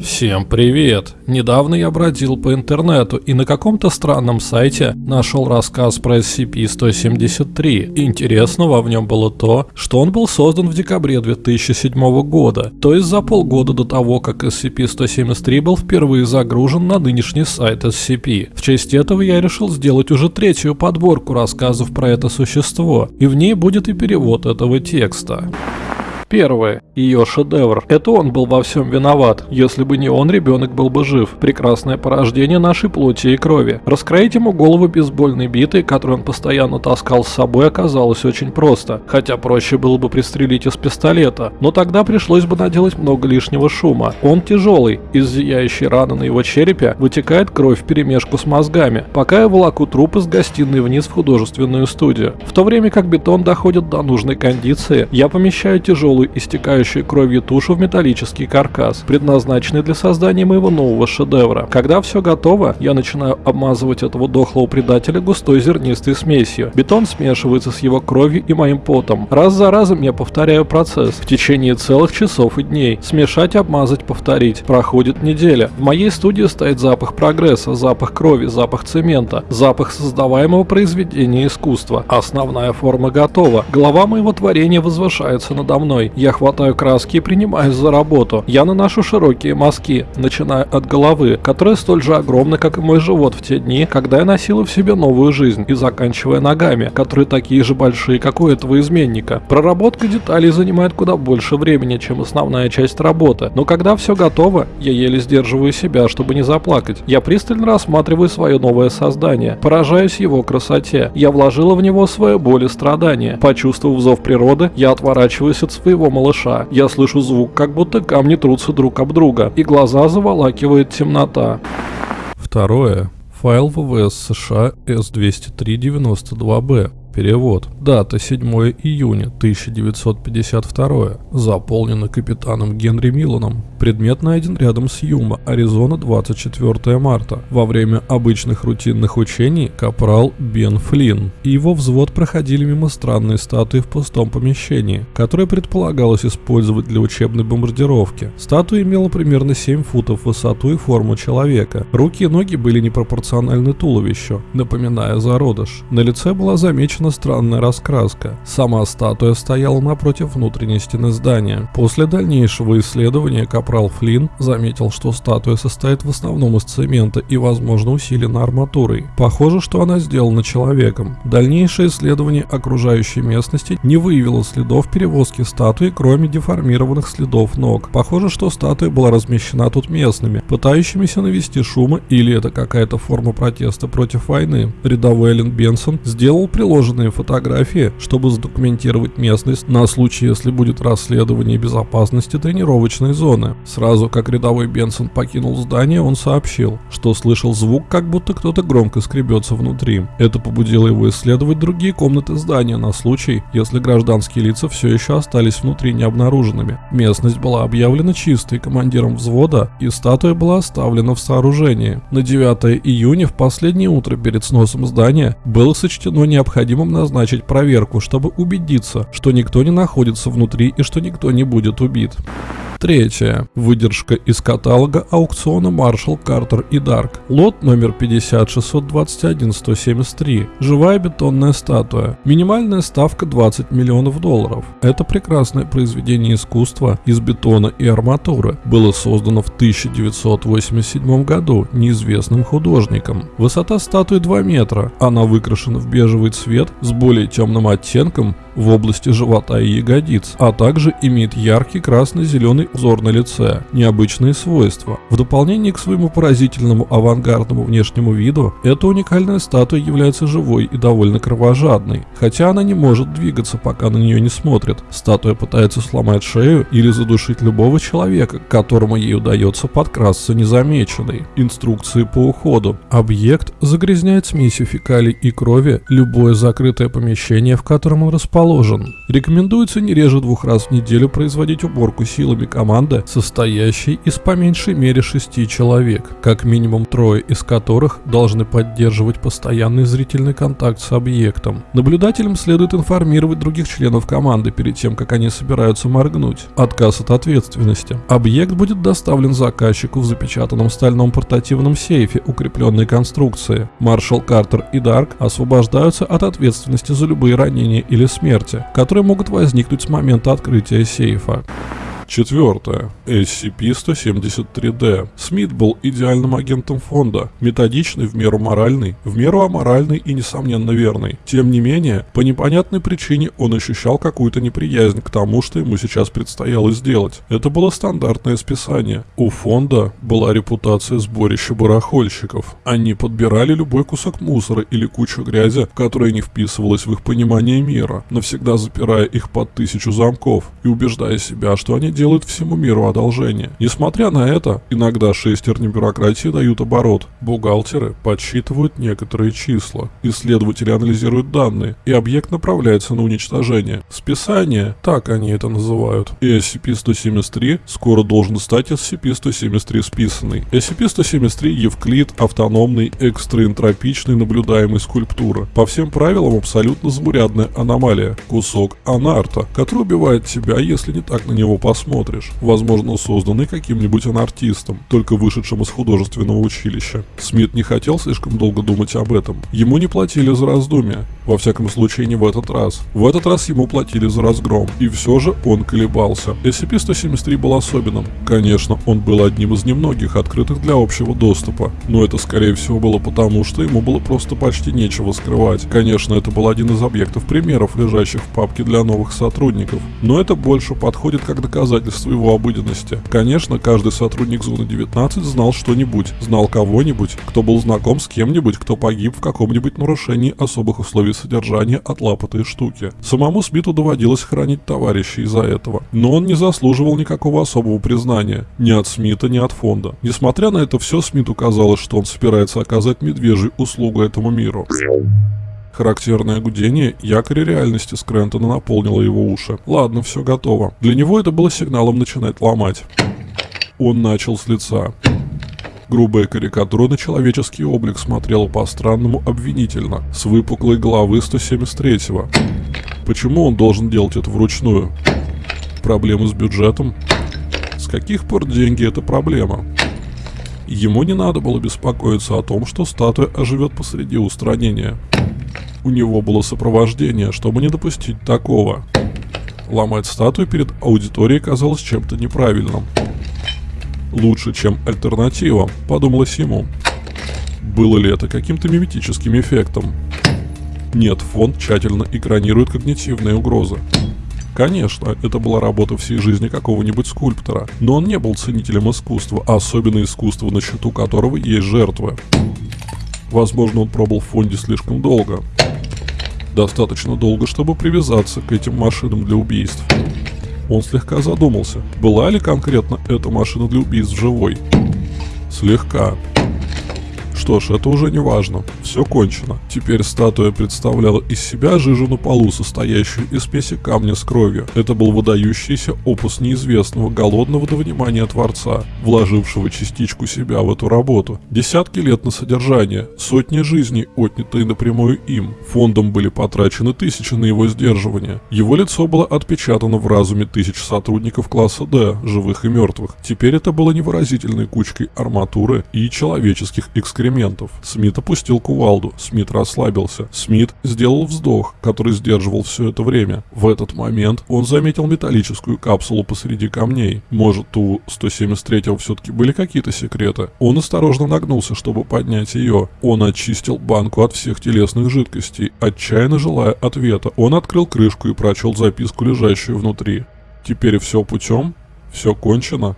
Всем привет! Недавно я бродил по интернету и на каком-то странном сайте нашел рассказ про SCP-173. Интересного в нем было то, что он был создан в декабре 2007 года, то есть за полгода до того, как SCP-173 был впервые загружен на нынешний сайт SCP. В честь этого я решил сделать уже третью подборку рассказов про это существо, и в ней будет и перевод этого текста. Первое. Ее шедевр. Это он был во всем виноват. Если бы не он, ребенок был бы жив. Прекрасное порождение нашей плоти и крови. Раскроить ему голову бейсбольной битой, которую он постоянно таскал с собой, оказалось очень просто. Хотя проще было бы пристрелить из пистолета. Но тогда пришлось бы наделать много лишнего шума. Он тяжелый. Из зияющей раны на его черепе вытекает кровь в перемешку с мозгами. Пока я волоку труп из гостиной вниз в художественную студию. В то время как бетон доходит до нужной кондиции, я помещаю тяжелый тяжелую, истекающую кровью тушу в металлический каркас, предназначенный для создания моего нового шедевра. Когда все готово, я начинаю обмазывать этого дохлого предателя густой зернистой смесью. Бетон смешивается с его кровью и моим потом. Раз за разом я повторяю процесс в течение целых часов и дней. Смешать, обмазать, повторить. Проходит неделя. В моей студии стоит запах прогресса, запах крови, запах цемента, запах создаваемого произведения искусства. Основная форма готова. Голова моего творения возвышается надо мной мной. Я хватаю краски и принимаюсь за работу. Я наношу широкие мазки, начиная от головы, которая столь же огромна, как и мой живот в те дни, когда я носила в себе новую жизнь, и заканчивая ногами, которые такие же большие, как у этого изменника. Проработка деталей занимает куда больше времени, чем основная часть работы, но когда все готово, я еле сдерживаю себя, чтобы не заплакать. Я пристально рассматриваю свое новое создание, поражаюсь его красоте. Я вложила в него свою боль и страдания. Почувствовав зов природы, я отворачиваюсь от своего своего малыша. Я слышу звук, как будто камни трутся друг об друга, и глаза заволакивает темнота. Второе. Файл ВВС США S20392B. Перевод. Дата 7 июня 1952. Заполнено капитаном Генри Миланом. Предмет найден рядом с Юма, Аризона, 24 марта. Во время обычных рутинных учений капрал Бен Флинн и его взвод проходили мимо странной статуи в пустом помещении, которое предполагалось использовать для учебной бомбардировки. Статуя имела примерно 7 футов высоту и форму человека. Руки и ноги были непропорциональны туловищу, напоминая зародыш. На лице была замечена довольно странная раскраска. Сама статуя стояла напротив внутренней стены здания. После дальнейшего исследования Капрал Флинн заметил, что статуя состоит в основном из цемента и, возможно, усилена арматурой. Похоже, что она сделана человеком. Дальнейшее исследование окружающей местности не выявило следов перевозки статуи, кроме деформированных следов ног. Похоже, что статуя была размещена тут местными, пытающимися навести шума или это какая-то форма протеста против войны. Рядовой Эллен Бенсон сделал приложенный нужные фотографии, чтобы задокументировать местность на случай, если будет расследование безопасности тренировочной зоны. Сразу как рядовой Бенсон покинул здание, он сообщил, что слышал звук, как будто кто-то громко скребется внутри. Это побудило его исследовать другие комнаты здания на случай, если гражданские лица все еще остались внутри необнаруженными. Местность была объявлена чистой командиром взвода, и статуя была оставлена в сооружении. На 9 июня в последнее утро перед сносом здания было сочтено необходимым назначить проверку, чтобы убедиться, что никто не находится внутри и что никто не будет убит. Третье. Выдержка из каталога аукциона Marshall, Carter и Dark. Лот номер 5021173. Живая бетонная статуя. Минимальная ставка 20 миллионов долларов. Это прекрасное произведение искусства из бетона и арматуры. Было создано в 1987 году неизвестным художником. Высота статуи 2 метра. Она выкрашена в бежевый цвет с более темным оттенком в области живота и ягодиц, а также имеет яркий красно-зеленый узор на лице, необычные свойства. В дополнение к своему поразительному авангардному внешнему виду, эта уникальная статуя является живой и довольно кровожадной, хотя она не может двигаться, пока на нее не смотрят. Статуя пытается сломать шею или задушить любого человека, которому ей удается подкрасться незамеченной. Инструкции по уходу. Объект загрязняет смесью фекалий и крови любое закрытое помещение, в котором он расположен. Рекомендуется не реже двух раз в неделю производить уборку силами команды, состоящей из по меньшей мере шести человек, как минимум трое из которых должны поддерживать постоянный зрительный контакт с объектом. Наблюдателям следует информировать других членов команды перед тем, как они собираются моргнуть. Отказ от ответственности. Объект будет доставлен заказчику в запечатанном стальном портативном сейфе укрепленной конструкции. Маршал Картер и Дарк освобождаются от ответственности за любые ранения или смерти, которые могут возникнуть с момента открытия сейфа. Четвертое. SCP-173-D. Смит был идеальным агентом фонда, методичный, в меру моральный, в меру аморальный и, несомненно, верный. Тем не менее, по непонятной причине он ощущал какую-то неприязнь к тому, что ему сейчас предстояло сделать. Это было стандартное списание. У фонда была репутация сборища барахольщиков. Они подбирали любой кусок мусора или кучу грязи, которая не вписывалась в их понимание мира, навсегда запирая их под тысячу замков и убеждая себя, что они делают всему миру одолжение. Несмотря на это, иногда шестерни бюрократии дают оборот. Бухгалтеры подсчитывают некоторые числа, исследователи анализируют данные, и объект направляется на уничтожение. Списание, так они это называют. И SCP-173 скоро должен стать SCP-173 списанный. SCP-173 Евклид автономный, экстраэнтропичный наблюдаемый скульптура. По всем правилам абсолютно заурядная аномалия. Кусок анарта, который убивает тебя, если не так на него посмотреть посмотришь. Возможно, созданный каким-нибудь анартистом, только вышедшим из художественного училища. Смит не хотел слишком долго думать об этом. Ему не платили за раздумья. Во всяком случае, не в этот раз. В этот раз ему платили за разгром. И все же он колебался. SCP-173 был особенным. Конечно, он был одним из немногих открытых для общего доступа. Но это, скорее всего, было потому, что ему было просто почти нечего скрывать. Конечно, это был один из объектов примеров, лежащих в папке для новых сотрудников. Но это больше подходит как доказательство его обыденности. Конечно, каждый сотрудник Зоны 19 знал что-нибудь, знал кого-нибудь, кто был знаком с кем-нибудь, кто погиб в каком-нибудь нарушении особых условий содержания от лапотой штуки. Самому Смиту доводилось хранить товарищей из-за этого. Но он не заслуживал никакого особого признания. Ни от Смита, ни от фонда. Несмотря на это все, Смиту казалось, что он собирается оказать медвежью услугу этому миру. Характерное гудение якоря реальности Скрентона наполнило его уши. Ладно, все готово. Для него это было сигналом начинать ломать. Он начал с лица. Грубая карикатура на человеческий облик смотрела по-странному обвинительно, с выпуклой головы 173-го. Почему он должен делать это вручную? Проблемы с бюджетом? С каких пор деньги это проблема? Ему не надо было беспокоиться о том, что статуя оживет посреди устранения. У него было сопровождение, чтобы не допустить такого. Ломать статую перед аудиторией казалось чем-то неправильным. Лучше, чем альтернатива, подумалось ему. Было ли это каким-то миметическим эффектом? Нет, фонд тщательно экранирует когнитивные угрозы. Конечно, это была работа всей жизни какого-нибудь скульптора, но он не был ценителем искусства, а особенно искусства, на счету которого есть жертвы. Возможно, он пробыл в фонде слишком долго. Достаточно долго, чтобы привязаться к этим машинам для убийств. Он слегка задумался, была ли конкретно эта машина для убийств живой. Слегка. Что ж, это уже не важно. Все кончено. Теперь статуя представляла из себя жижу на полу, состоящую из смеси камня с кровью. Это был выдающийся опус неизвестного, голодного до внимания Творца, вложившего частичку себя в эту работу. Десятки лет на содержание, сотни жизней, отнятые напрямую им. Фондом были потрачены тысячи на его сдерживание. Его лицо было отпечатано в разуме тысяч сотрудников класса D, живых и мертвых. Теперь это было невыразительной кучкой арматуры и человеческих экскрементов инструментов. Смит опустил кувалду. Смит расслабился. Смит сделал вздох, который сдерживал все это время. В этот момент он заметил металлическую капсулу посреди камней. Может, у 173-го все-таки были какие-то секреты? Он осторожно нагнулся, чтобы поднять ее. Он очистил банку от всех телесных жидкостей, отчаянно желая ответа. Он открыл крышку и прочел записку, лежащую внутри. Теперь все путем? Все кончено?